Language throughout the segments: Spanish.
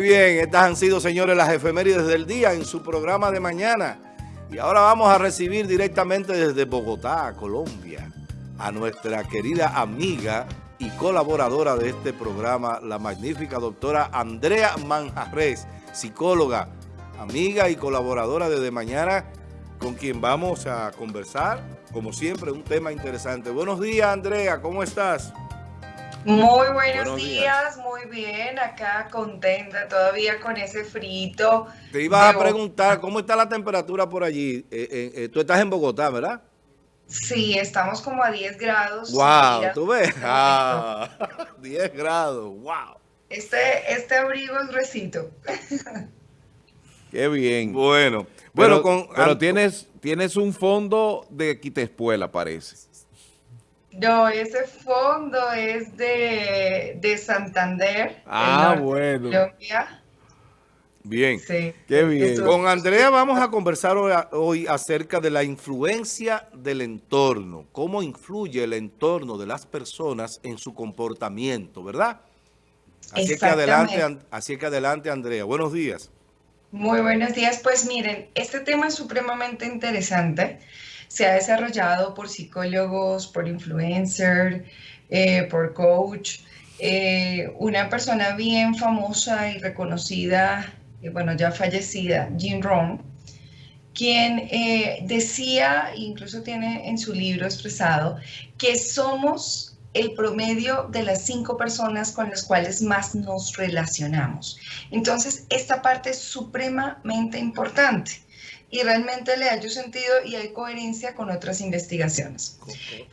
Bien, estas han sido, señores, las efemérides del día en su programa de mañana. Y ahora vamos a recibir directamente desde Bogotá, Colombia, a nuestra querida amiga y colaboradora de este programa, la magnífica doctora Andrea Manjarres, psicóloga, amiga y colaboradora desde mañana, con quien vamos a conversar, como siempre, un tema interesante. Buenos días, Andrea, ¿cómo estás? Muy buenos, días. muy bien, acá contenta todavía con ese frito. Te iba a preguntar, ¿cómo está la temperatura por allí? Eh, eh, eh, tú estás en Bogotá, ¿verdad? Sí, estamos como a 10 grados. ¡Wow! ¿Tú ves? Ah, 10 grados, wow. Este, este abrigo es recito. Qué bien. Bueno, bueno, con, pero tienes, tienes un fondo de quitespuela, parece. No, ese fondo es de, Santander. Ah, bueno. Colombia. Bien, sí, qué bien. Con Andrea vamos a conversar hoy acerca de la influencia del entorno, cómo influye el entorno de las personas en su comportamiento, ¿verdad? Así que adelante, así que adelante Andrea. Buenos días. Muy buenos días. Pues miren, este tema es supremamente interesante se ha desarrollado por psicólogos, por influencers, eh, por coach. Eh, una persona bien famosa y reconocida, bueno, ya fallecida, Jim Rohn, quien eh, decía, incluso tiene en su libro expresado, que somos el promedio de las cinco personas con las cuales más nos relacionamos. Entonces, esta parte es supremamente importante y realmente le haya sentido y hay coherencia con otras investigaciones.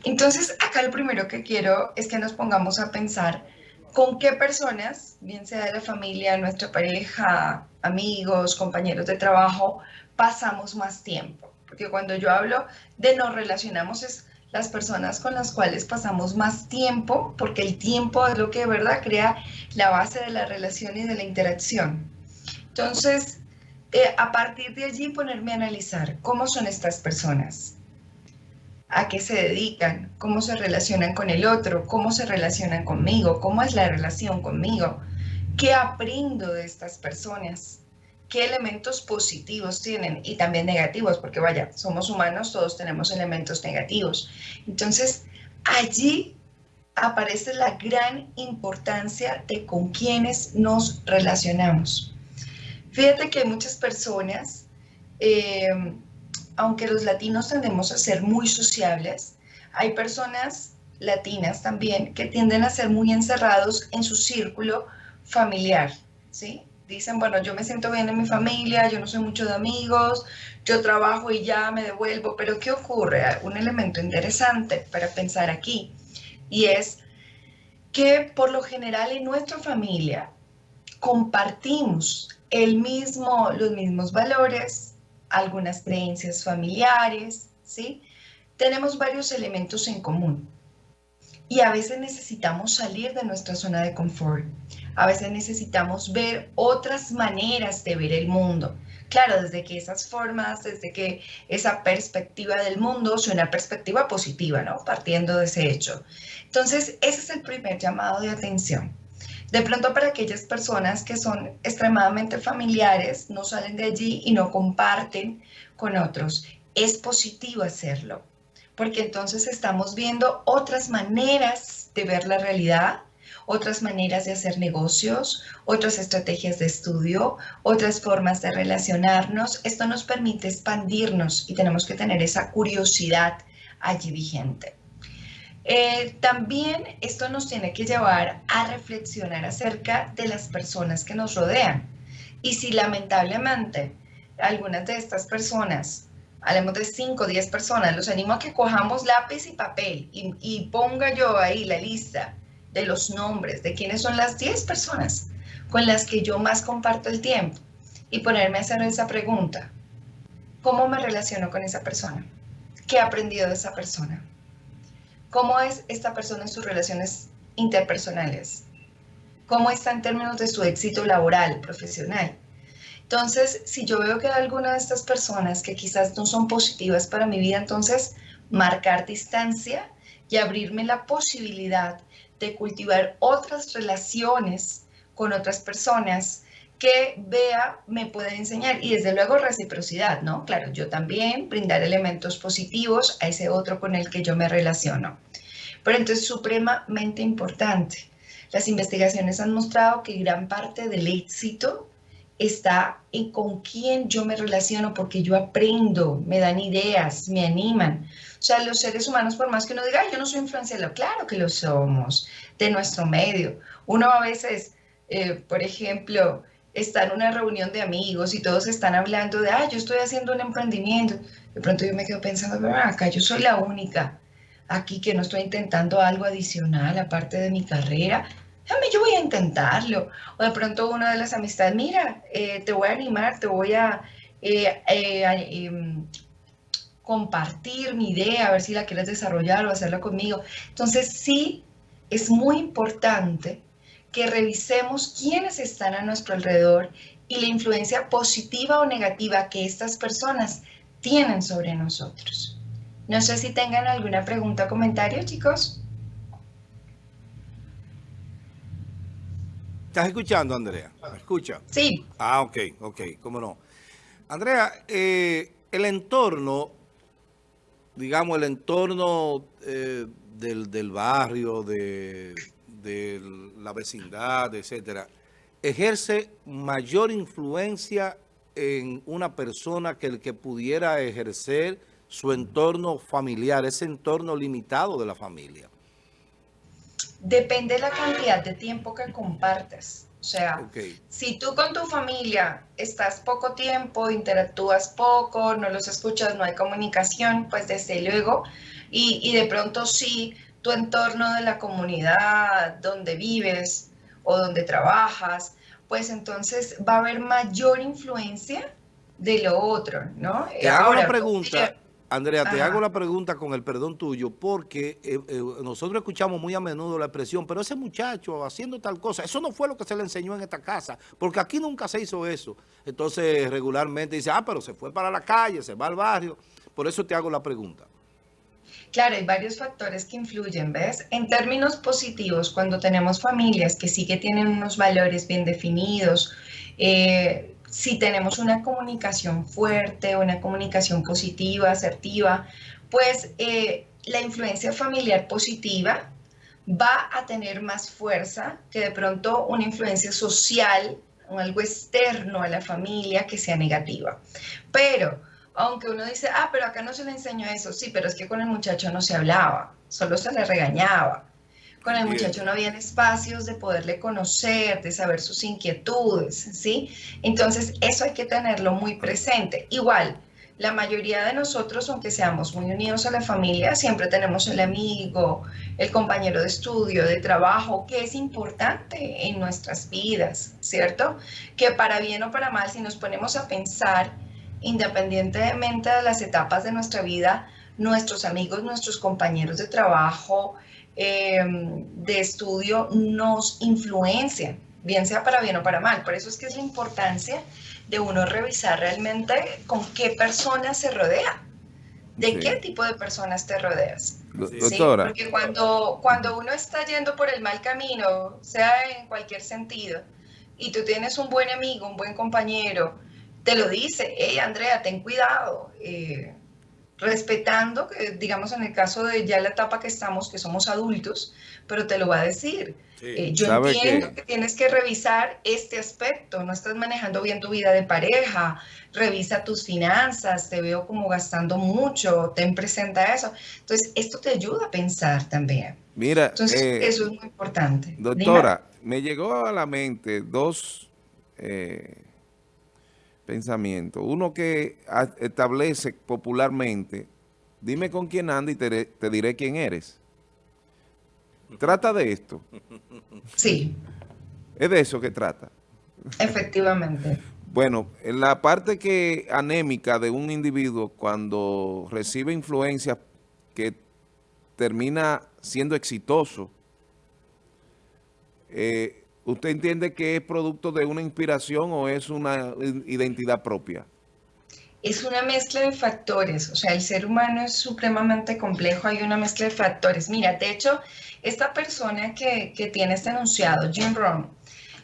Entonces, acá lo primero que quiero es que nos pongamos a pensar con qué personas, bien sea de la familia, nuestra pareja, amigos, compañeros de trabajo, pasamos más tiempo. Porque cuando yo hablo de nos relacionamos es las personas con las cuales pasamos más tiempo, porque el tiempo es lo que de verdad crea la base de la relación y de la interacción. Entonces, eh, a partir de allí ponerme a analizar cómo son estas personas, a qué se dedican, cómo se relacionan con el otro, cómo se relacionan conmigo, cómo es la relación conmigo, qué aprendo de estas personas, qué elementos positivos tienen y también negativos, porque vaya, somos humanos, todos tenemos elementos negativos. Entonces, allí aparece la gran importancia de con quienes nos relacionamos. Fíjate que hay muchas personas, eh, aunque los latinos tendemos a ser muy sociables, hay personas latinas también que tienden a ser muy encerrados en su círculo familiar, ¿sí? Dicen, bueno, yo me siento bien en mi familia, yo no soy mucho de amigos, yo trabajo y ya me devuelvo, pero ¿qué ocurre? Un elemento interesante para pensar aquí y es que por lo general en nuestra familia compartimos el mismo, los mismos valores, algunas creencias familiares, ¿sí? Tenemos varios elementos en común. Y a veces necesitamos salir de nuestra zona de confort. A veces necesitamos ver otras maneras de ver el mundo. Claro, desde que esas formas, desde que esa perspectiva del mundo sea una perspectiva positiva, ¿no? Partiendo de ese hecho. Entonces, ese es el primer llamado de atención. De pronto para aquellas personas que son extremadamente familiares, no salen de allí y no comparten con otros, es positivo hacerlo, porque entonces estamos viendo otras maneras de ver la realidad, otras maneras de hacer negocios, otras estrategias de estudio, otras formas de relacionarnos. Esto nos permite expandirnos y tenemos que tener esa curiosidad allí vigente. Eh, también esto nos tiene que llevar a reflexionar acerca de las personas que nos rodean. Y si lamentablemente algunas de estas personas, hablemos de 5 o 10 personas, los animo a que cojamos lápiz y papel y, y ponga yo ahí la lista de los nombres de quiénes son las 10 personas con las que yo más comparto el tiempo y ponerme a hacer esa pregunta. ¿Cómo me relaciono con esa persona? ¿Qué he aprendido de esa persona? ¿Cómo es esta persona en sus relaciones interpersonales? ¿Cómo está en términos de su éxito laboral, profesional? Entonces, si yo veo que hay alguna de estas personas que quizás no son positivas para mi vida, entonces marcar distancia y abrirme la posibilidad de cultivar otras relaciones con otras personas que vea me puede enseñar. Y desde luego reciprocidad, ¿no? Claro, yo también brindar elementos positivos a ese otro con el que yo me relaciono. Pero entonces supremamente importante. Las investigaciones han mostrado que gran parte del éxito está en con quién yo me relaciono, porque yo aprendo, me dan ideas, me animan. O sea, los seres humanos, por más que uno diga, yo no soy influenciable, claro que lo somos, de nuestro medio. Uno a veces, eh, por ejemplo, está en una reunión de amigos y todos están hablando de, ah, yo estoy haciendo un emprendimiento. De pronto yo me quedo pensando, acá yo soy la única aquí que no estoy intentando algo adicional aparte de mi carrera. Déjame, yo voy a intentarlo. O de pronto una de las amistades, mira, eh, te voy a animar, te voy a eh, eh, em, compartir mi idea, a ver si la quieres desarrollar o hacerla conmigo. Entonces sí, es muy importante que revisemos quiénes están a nuestro alrededor y la influencia positiva o negativa que estas personas tienen sobre nosotros. No sé si tengan alguna pregunta o comentario, chicos. ¿Estás escuchando, Andrea? ¿Me escucha? Sí. Ah, ok, ok, cómo no. Andrea, eh, el entorno, digamos, el entorno eh, del, del barrio, de, de la vecindad, etcétera, ejerce mayor influencia en una persona que el que pudiera ejercer su entorno familiar, ese entorno limitado de la familia? Depende de la cantidad de tiempo que compartas. O sea, si tú con tu familia estás poco tiempo, interactúas poco, no los escuchas, no hay comunicación, pues desde luego, y, y de pronto sí tu entorno de la comunidad donde vives o donde trabajas, pues entonces va a haber mayor influencia de lo otro, ¿no? Te hago una pregunta, Andrea, te hago la pregunta con el perdón tuyo, porque eh, eh, nosotros escuchamos muy a menudo la expresión, pero ese muchacho haciendo tal cosa, eso no fue lo que se le enseñó en esta casa, porque aquí nunca se hizo eso. Entonces, regularmente dice, ah, pero se fue para la calle, se va al barrio. Por eso te hago la pregunta. Claro, hay varios factores que influyen, ¿ves? En términos positivos, cuando tenemos familias que sí que tienen unos valores bien definidos, eh, si tenemos una comunicación fuerte, una comunicación positiva, asertiva, pues eh, la influencia familiar positiva va a tener más fuerza que de pronto una influencia social o algo externo a la familia que sea negativa. Pero aunque uno dice, ah, pero acá no se le enseñó eso, sí, pero es que con el muchacho no se hablaba, solo se le regañaba. Con el muchacho no habían espacios de poderle conocer, de saber sus inquietudes, ¿sí? Entonces, eso hay que tenerlo muy presente. Igual, la mayoría de nosotros, aunque seamos muy unidos a la familia, siempre tenemos el amigo, el compañero de estudio, de trabajo, que es importante en nuestras vidas, ¿cierto? Que para bien o para mal, si nos ponemos a pensar, independientemente de las etapas de nuestra vida, nuestros amigos, nuestros compañeros de trabajo, em, de estudio, nos influencian, bien sea para bien o para mal. Por eso es que es la importancia de uno revisar realmente con qué personas se rodea. ¿De qué tipo de personas te rodeas? Porque cuando, cuando uno está yendo por el mal camino, sea en cualquier sentido, y tú tienes un buen amigo, un buen compañero, te lo dice, hey Andrea, ten cuidado, eh, respetando, que digamos en el caso de ya la etapa que estamos, que somos adultos, pero te lo va a decir. Eh, yo entiendo que... tienes que revisar este aspecto, no estás manejando bien tu vida de pareja, revisa tus finanzas, te veo como gastando mucho, ten presente eso. Entonces, esto te ayuda a pensar también. Mira, Entonces, eh, eso es muy importante. Doctora, me llegó a la mente dos pensamiento. Uno que establece popularmente, dime con quién anda y te, diré quién eres. ¿Trata de esto? Sí. ¿Es de eso que trata? Efectivamente. Bueno, en la parte que anémica de un individuo cuando recibe influencias que termina siendo exitoso, eh, ¿Usted entiende que es producto de una inspiración o es una identidad propia? Es una mezcla de factores, o sea, el ser humano es supremamente complejo, hay una mezcla de factores. Mira, de hecho, esta persona que, tiene este enunciado, Jim Rohn,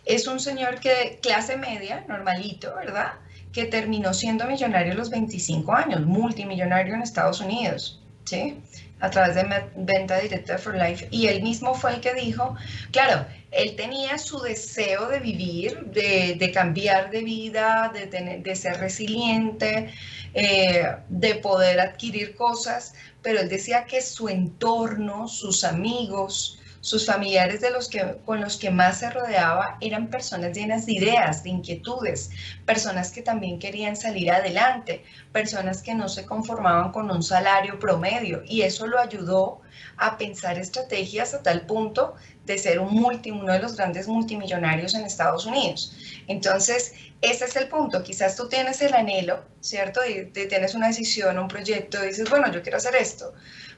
es un señor que clase media, normalito, ¿verdad? Que terminó siendo millonario a los 25 años, multimillonario en Estados Unidos, ¿sí? A través de venta directa for Life. Y él mismo fue el que dijo, claro, él tenía su deseo de vivir, de, cambiar de vida, de, ser resiliente, eh, de poder adquirir cosas, pero él decía que su entorno, sus amigos, sus familiares de los que, con los que más se rodeaba eran personas llenas de ideas, de inquietudes, personas que también querían salir adelante, personas que no se conformaban con un salario promedio y eso lo ayudó a pensar estrategias a tal punto de ser un multi, uno de los grandes multimillonarios en Estados Unidos. Entonces, ese es el punto. Quizás tú tienes el anhelo, ¿cierto? Y tienes una decisión, un proyecto, dices, bueno, yo quiero hacer esto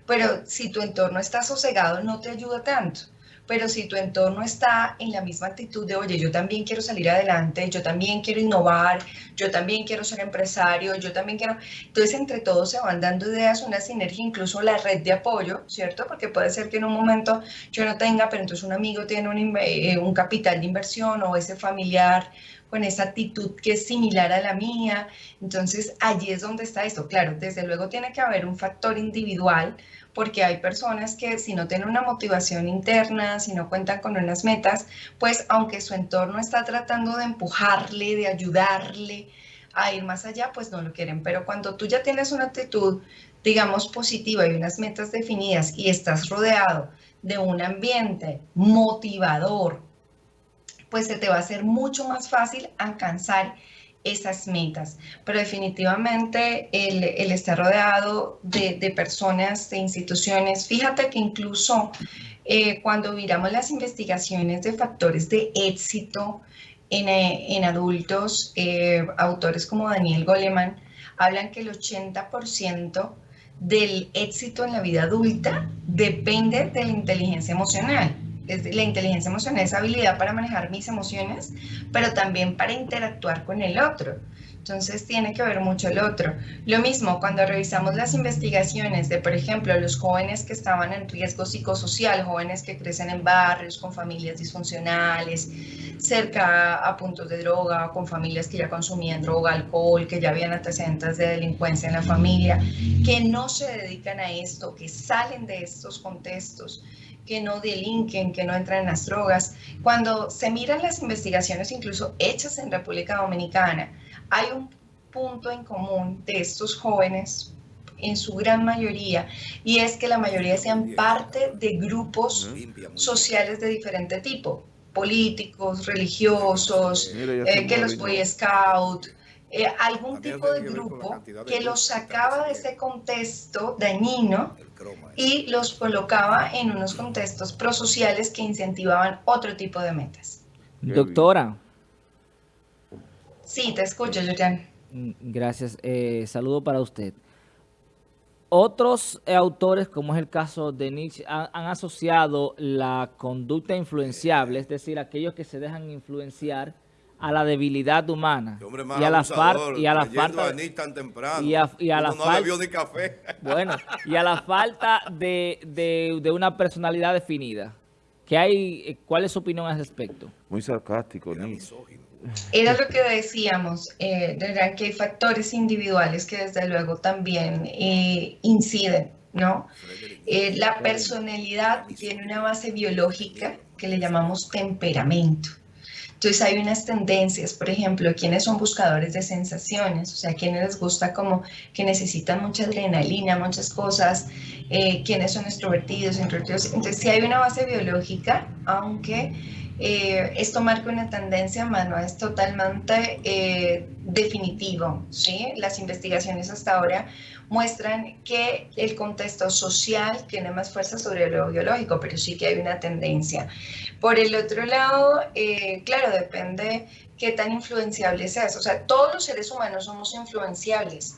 pero si tu entorno está sosegado no te ayuda tanto. Pero si tu entorno está en la misma actitud de, oye, yo también quiero salir adelante, yo también quiero innovar, yo también quiero ser empresario, yo también quiero... Entonces, entre todos se van dando ideas, una sinergia, incluso la red de apoyo, ¿cierto? Porque puede ser que en un momento yo no tenga, pero entonces un amigo tiene un, eh, un capital de inversión o ese familiar con esa actitud que es similar a la mía. Entonces, allí es donde está esto. Claro, desde luego tiene que haber un factor individual, porque hay personas que si no tienen una motivación interna, si no cuentan con unas metas, pues aunque su entorno está tratando de empujarle, de ayudarle a ir más allá, pues no lo quieren. Pero cuando tú ya tienes una actitud, digamos, positiva y unas metas definidas y estás rodeado de un ambiente motivador, pues se te va a hacer mucho más fácil alcanzar esas metas. Pero definitivamente el, estar rodeado de, personas, de instituciones, fíjate que incluso eh, cuando miramos las investigaciones de factores de éxito en, eh, adultos, eh, autores como Daniel Goleman hablan que el 80% del éxito en la vida adulta depende de la inteligencia emocional la inteligencia emocional es habilidad para manejar mis emociones, pero también para interactuar con el otro. Entonces tiene que ver mucho el otro. Lo mismo cuando revisamos las investigaciones de, por ejemplo, los jóvenes que estaban en riesgo psicosocial, jóvenes que crecen en barrios con familias disfuncionales, cerca a puntos de droga, con familias que ya consumían droga, alcohol, que ya habían antecedentes de delincuencia en la familia, que no se dedican a esto, que salen de estos contextos que no delinquen, que no entran en las drogas. Cuando se miran las investigaciones, incluso hechas en República Dominicana, hay un punto en común de estos jóvenes en su gran mayoría, y es que la mayoría sean parte de grupos sociales de diferente tipo, políticos, religiosos, eh, que los Boy Scouts, eh, algún tipo de grupo que los sacaba de ese contexto dañino y los colocaba en unos contextos prosociales que incentivaban otro tipo de metas. Doctora. Sí, te escucho, Julián. Mm, gracias. Eh, saludo para usted. Otros autores, como es el caso de Nietzsche, han, asociado la conducta influenciable, es decir, aquellos que se dejan influenciar a la debilidad humana y a la, y a la falta y a, y a la falta café. bueno y a la falta de, de, una personalidad definida. ¿Qué hay cuál es su opinión al respecto muy sarcástico era lo que decíamos eh, que hay factores individuales que desde luego también eh, inciden no eh, la personalidad tiene una base biológica que le llamamos temperamento entonces hay unas tendencias, por ejemplo, quienes son buscadores de sensaciones, o sea, quienes les gusta como que necesitan mucha adrenalina, muchas cosas, eh, quienes son extrovertidos, introvertidos. Entonces sí hay una base biológica, aunque eh, esto marca una tendencia, mano, es totalmente eh, definitivo, ¿sí? Las investigaciones hasta ahora muestran que el contexto social tiene más fuerza sobre lo biológico, pero sí que hay una tendencia. Por el otro lado, eh, claro, depende qué tan influenciable seas. O sea, todos los seres humanos somos influenciables.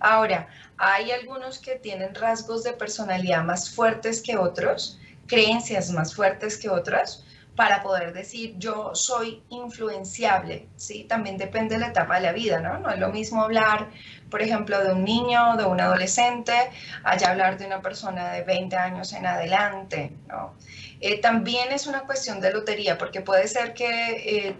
Ahora, hay algunos que tienen rasgos de personalidad más fuertes que otros, creencias más fuertes que otras, para poder decir yo soy influenciable, ¿sí? También depende de la etapa de la vida, ¿no? No es lo mismo hablar, por ejemplo, de un niño, de un adolescente, allá hablar de una persona de 20 años en adelante, ¿no? Eh, también es una cuestión de lotería, porque puede ser que eh,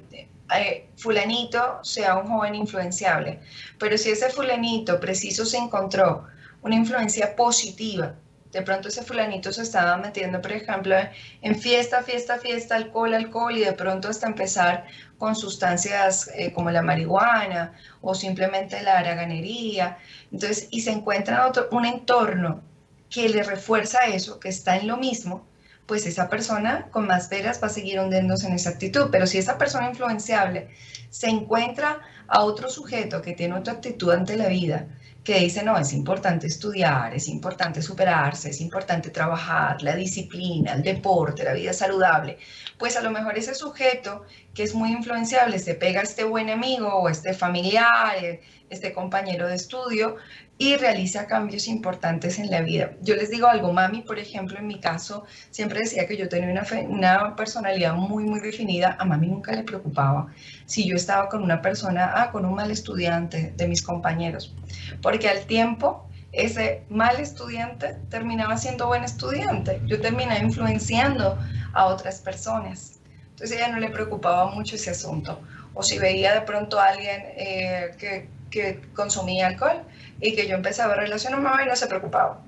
eh, fulanito sea un joven influenciable, pero si ese fulanito preciso se encontró una influencia positiva, de pronto ese fulanito se estaba metiendo, por ejemplo, en fiesta, fiesta, fiesta, alcohol, alcohol, y de pronto hasta empezar con sustancias eh, como la marihuana o simplemente la haraganería. Entonces, y se encuentra otro, un entorno que le refuerza eso, que está en lo mismo, pues esa persona con más veras va a seguir hundiéndose en esa actitud. Pero si esa persona influenciable se encuentra a otro sujeto que tiene otra actitud ante la vida, que dice, no, es importante estudiar, es importante superarse, es importante trabajar, la disciplina, el deporte, la vida saludable, pues a lo mejor ese sujeto que es muy influenciable se pega a este buen amigo o este familiar, eh, este compañero de estudio y realiza cambios importantes en la vida. Yo les digo algo, mami, por ejemplo, en mi caso, siempre decía que yo tenía una, personalidad muy, muy definida. A mami nunca le preocupaba si yo estaba con una persona, ah, con un mal estudiante de mis compañeros, porque al tiempo ese mal estudiante terminaba siendo buen estudiante. Yo terminaba influenciando a otras personas. Entonces ella no le preocupaba mucho ese asunto. O si veía de pronto a alguien eh, que que consumía alcohol y que yo empezaba a relacionar mamá y no se preocupaba.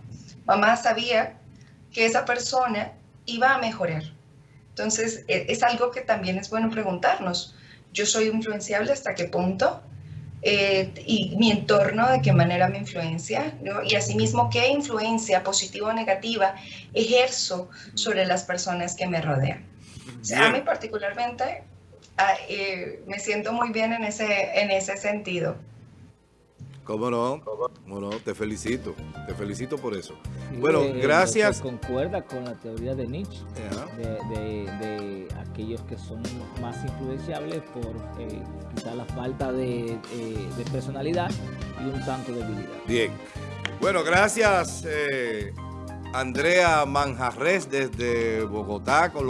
Mamá sabía que esa persona iba a mejorar. Entonces, e, es algo que también es bueno preguntarnos. Yo soy influenciable hasta qué punto eh, y mi entorno de qué manera me influencia ¿no? y asimismo qué influencia positiva o negativa ejerzo sobre las personas que me rodean. a mí particularmente ah, eh, me siento muy bien en ese, en ese sentido. ¿Cómo no? ¿Cómo no? Te felicito. Te felicito por eso. bueno, eh, gracias. Concuerda con la teoría de Nietzsche, de, aquellos que son más influenciables por eh, quizá la falta de, eh, de, personalidad y un tanto de debilidad. Bien. Bueno, gracias Andrea Manjarres desde Bogotá, Colombia.